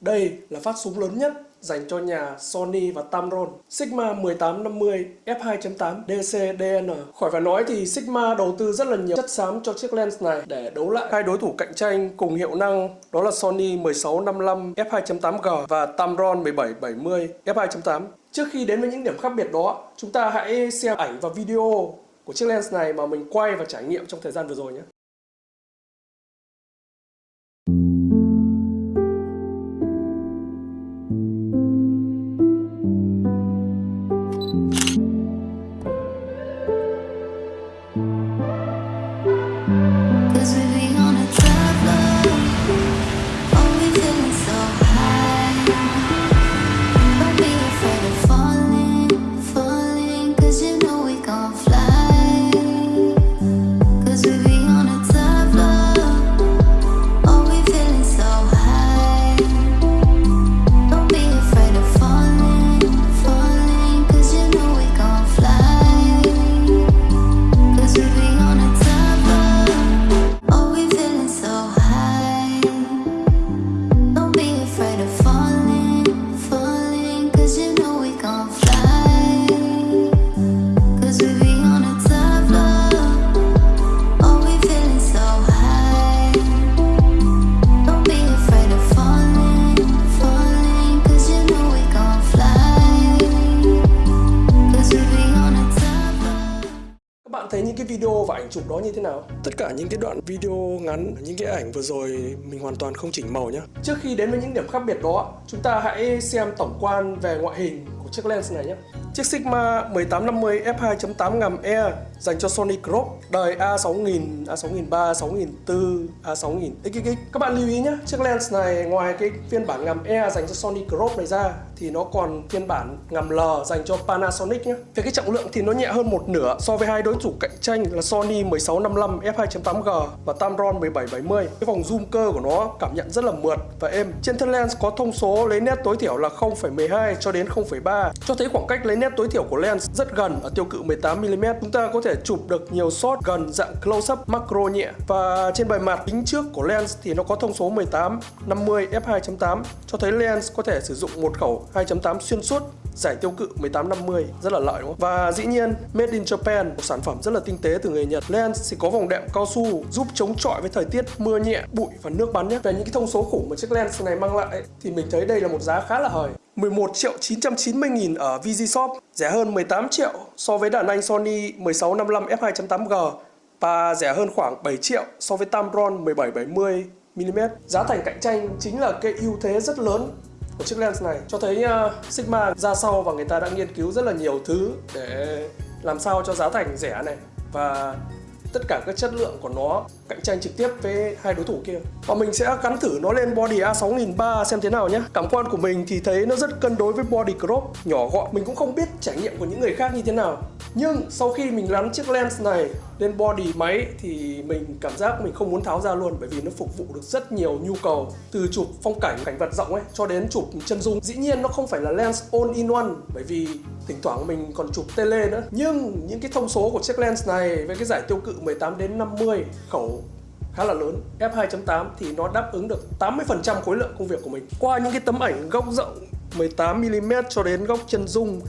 Đây là phát súng lớn nhất dành cho nhà Sony và Tamron. Sigma 1850 f2.8 DC DN Khỏi phải nói thì Sigma đầu tư rất là nhiều chất xám cho chiếc lens này để đấu lại hai đối thủ cạnh tranh cùng hiệu năng đó là Sony 1655 f2.8G và Tamron 1770 f2.8 Trước khi đến với những điểm khác biệt đó, chúng ta hãy xem ảnh và video của chiếc lens này mà mình quay và trải nghiệm trong thời gian vừa rồi nhé. Thấy những cái video và ảnh chụp đó như thế nào? Tất cả những cái đoạn video ngắn những cái ảnh vừa rồi mình hoàn toàn không chỉnh màu nhé trước khi đến với những điểm khác biệt đó chúng ta hãy xem tổng quan về ngoại hình của chiếc lens này nhé. Chiếc Sigma 1850 f2.8 ngàm E dành cho Sony Crop đời A6000, A6003, A6004, A6000 XXX. Các bạn lưu ý nhé, chiếc lens này ngoài cái phiên bản ngàm E dành cho Sony Crop này ra thì nó còn phiên bản ngầm L dành cho Panasonic nhé. Về cái trọng lượng thì nó nhẹ hơn một nửa so với hai đối thủ cạnh tranh là Sony 1655 f2.8G và Tamron 1770. Cái vòng zoom cơ của nó cảm nhận rất là mượt và êm. Trên thân lens có thông số lấy nét tối thiểu là 0,12 cho đến 0,3 cho thấy khoảng cách lấy nét tối thiểu của lens rất gần ở tiêu cự 18mm. Chúng ta có thể chụp được nhiều shot gần dạng close-up macro nhẹ và trên bề mặt kính trước của lens thì nó có thông số 18 50 f2.8 cho thấy lens có thể sử dụng một khẩu 2.8 xuyên suốt giải tiêu cự 1850 rất là lợi đúng không? Và dĩ nhiên Made in Japan một sản phẩm rất là tinh tế từ người Nhật. Lens thì có vòng đệm cao su giúp chống chọi với thời tiết mưa nhẹ, bụi và nước bắn nhé. Về những cái thông số khủng mà chiếc lens này mang lại thì mình thấy đây là một giá khá là hời. 11 triệu 990 nghìn ở VG Shop, rẻ hơn 18 triệu so với đàn anh Sony 1655 f2.8G và rẻ hơn khoảng 7 triệu so với Tamron 1770 mm. Giá thành cạnh tranh chính là cái ưu thế rất lớn của chiếc lens này cho thấy uh, Sigma ra sau và người ta đã nghiên cứu rất là nhiều thứ để làm sao cho giá thành rẻ này và tất cả các chất lượng của nó cạnh tranh trực tiếp với hai đối thủ kia. Và mình sẽ gắn thử nó lên body A6003 xem thế nào nhé. Cảm quan của mình thì thấy nó rất cân đối với body crop nhỏ gọn. Mình cũng không biết trải nghiệm của những người khác như thế nào nhưng sau khi mình gắn chiếc lens này lên body máy thì mình cảm giác mình không muốn tháo ra luôn, bởi vì nó phục vụ được rất nhiều nhu cầu, từ chụp phong cảnh cảnh vật rộng ấy, cho đến chụp chân dung. Dĩ nhiên nó không phải là lens all in one, bởi vì thỉnh thoảng mình còn chụp tele nữa. Nhưng những cái thông số của chiếc lens này với cái giải tiêu cự 18 đến 50 khẩu khá là lớn. F2.8 thì nó đáp ứng được 80% khối lượng công việc của mình. Qua những cái tấm ảnh góc rộng 18mm cho đến góc chân dung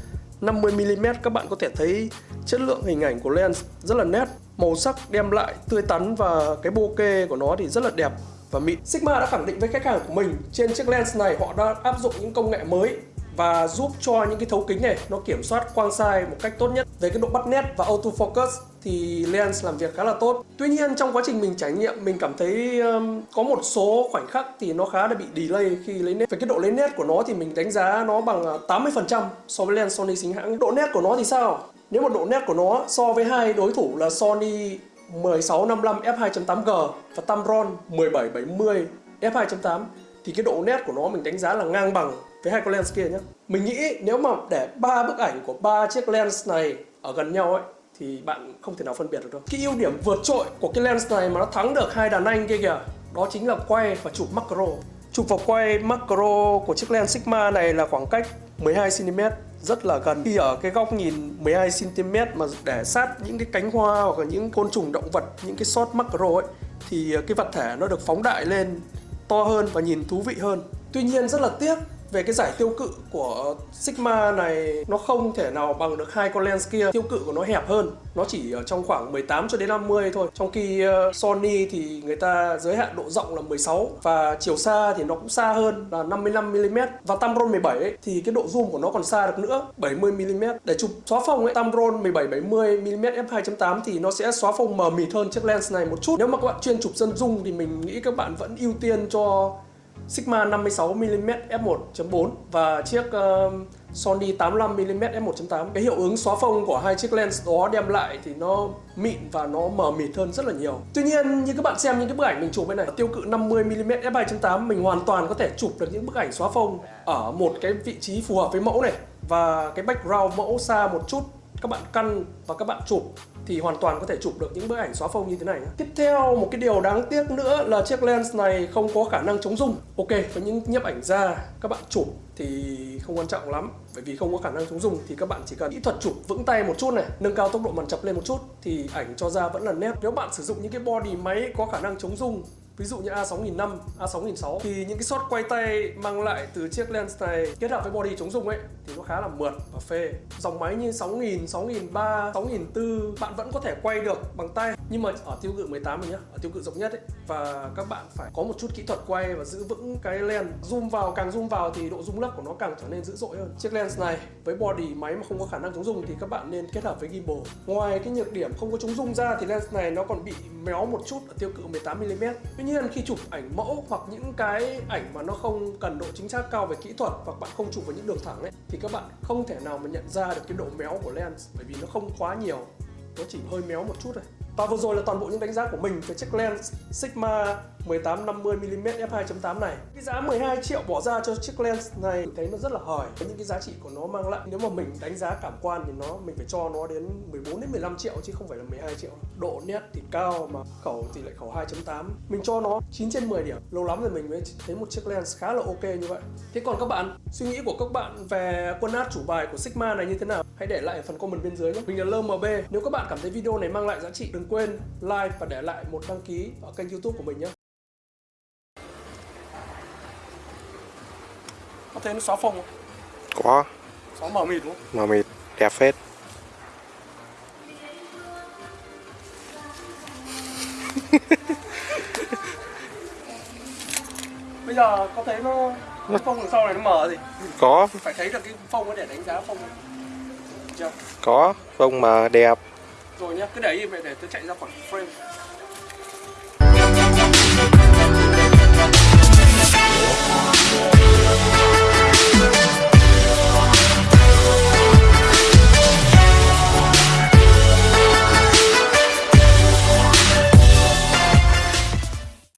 50mm các bạn có thể thấy chất lượng hình ảnh của lens rất là nét. Màu sắc đem lại tươi tắn và cái bokeh của nó thì rất là đẹp và mịn. Sigma đã khẳng định với khách hàng của mình, trên chiếc lens này họ đã áp dụng những công nghệ mới và giúp cho những cái thấu kính này nó kiểm soát quang sai một cách tốt nhất. Về cái độ bắt nét và autofocus thì lens làm việc khá là tốt. Tuy nhiên trong quá trình mình trải nghiệm mình cảm thấy um, có một số khoảnh khắc thì nó khá là bị delay khi lấy nét. Về cái độ lấy nét của nó thì mình đánh giá nó bằng à, 80% so với lens Sony chính hãng. Độ nét của nó thì sao? Nếu mà độ nét của nó so với hai đối thủ là Sony 1655 f2.8G và Tamron 1770 f2.8 thì cái độ nét của nó mình đánh giá là ngang bằng với hai con lens kia nhé mình nghĩ nếu mà để ba bức ảnh của ba chiếc lens này ở gần nhau ấy, thì bạn không thể nào phân biệt được đâu. Cái ưu điểm vượt trội của cái lens này mà nó thắng được hai đàn anh kia kìa, đó chính là quay và chụp macro. Chụp vào quay macro của chiếc lens Sigma này là khoảng cách 12 cm rất là gần. Khi ở cái góc nhìn 12 cm mà để sát những cái cánh hoa hoặc là những côn trùng động vật, những cái shot macro ấy, thì cái vật thể nó được phóng đại lên to hơn và nhìn thú vị hơn. Tuy nhiên rất là tiếc về cái giải tiêu cự của Sigma này nó không thể nào bằng được hai con lens kia. Tiêu cự của nó hẹp hơn. Nó chỉ ở trong khoảng 18 cho đến 50 thôi. Trong khi ờ, Sony thì người ta giới hạn độ rộng là 16 và chiều xa thì nó cũng xa hơn là 55mm và Tamron 17 ấy, thì cái độ zoom của nó còn xa được nữa 70mm để chụp xóa phông ấy Tamron 17 70mm f2.8 thì nó sẽ xóa phông mờ mịt hơn chiếc lens này một chút. Nếu mà các bạn chuyên chụp dân dung thì mình nghĩ các bạn vẫn ưu tiên cho Sigma 56mm f1.4 và chiếc uh, Sony 85mm f1.8 cái hiệu ứng xóa phông của hai chiếc lens đó đem lại thì nó mịn và nó mờ mịt hơn rất là nhiều. Tuy nhiên như các bạn xem những cái bức ảnh mình chụp bên này tiêu cự 50mm f2.8 mình hoàn toàn có thể chụp được những bức ảnh xóa phông ở một cái vị trí phù hợp với mẫu này. Và cái background mẫu xa một chút các bạn căn và các bạn chụp thì hoàn toàn có thể chụp được những bức ảnh xóa phông như thế này nhé. Tiếp theo một cái điều đáng tiếc nữa là chiếc lens này không có khả năng chống rung. Ok, với những nhiếp ảnh gia các bạn chụp thì không quan trọng lắm bởi vì không có khả năng chống rung thì các bạn chỉ cần kỹ thuật chụp vững tay một chút này nâng cao tốc độ màn chập lên một chút thì ảnh cho ra vẫn là nét nếu bạn sử dụng những cái body máy có khả năng chống rung ví dụ như A6005, A6006 thì những cái shot quay tay mang lại từ chiếc lens này kết hợp với body chống rung ấy thì nó khá là mượt và phê. Dòng máy như 6000, 6003, 6004 bạn vẫn có thể quay được bằng tay nhưng mà ở tiêu cự 18 mình nhá, ở tiêu cự rộng nhất ấy, và các bạn phải có một chút kỹ thuật quay và giữ vững cái lens. Zoom vào, càng zoom vào thì độ zoom lấp của nó càng trở nên dữ dội hơn. Chiếc lens này với body máy mà không có khả năng chống rung thì các bạn nên kết hợp với gimbal. Ngoài cái nhược điểm không có chống rung ra thì lens này nó còn bị méo một chút ở tiêu cự 18mm tuy nhiên khi chụp ảnh mẫu hoặc những cái ảnh mà nó không cần độ chính xác cao về kỹ thuật hoặc bạn không chụp với những đường thẳng ấy, thì các bạn không thể nào mà nhận ra được cái độ méo của lens bởi vì nó không quá nhiều, nó chỉ hơi méo một chút thôi và vừa rồi là toàn bộ những đánh giá của mình về chiếc lens Sigma 1850mm f2.8 này. Cái giá 12 triệu bỏ ra cho chiếc lens này mình thấy nó rất là hời. Với những cái giá trị của nó mang lại Nếu mà mình đánh giá cảm quan thì nó mình phải cho nó đến 14 đến 15 triệu chứ không phải là 12 triệu. Độ nét thì cao mà khẩu thì lại khẩu 2.8 Mình cho nó 9 trên 10 điểm Lâu lắm rồi mình mới thấy một chiếc lens khá là ok như vậy. Thế còn các bạn, suy nghĩ của các bạn về quân át chủ bài của Sigma này như thế nào? Hãy để lại ở phần comment bên dưới nhé. Mình là LMB Nếu các bạn cảm thấy video này mang lại giá trị đừng quên like và để lại một đăng ký ở kênh youtube của mình nhé Có thấy nó xóa phông không? Có, Xóa mờ mịt đúng không? mờ mịt, đẹp phết. Bây giờ có thấy nó cái phông đằng sau này nó mờ gì? Có, Phải thấy được cái phông ấy để đánh giá phông Chưa? có, phông mà đẹp. Rồi nhá, cứ để im vậy để tôi chạy ra khỏi frame.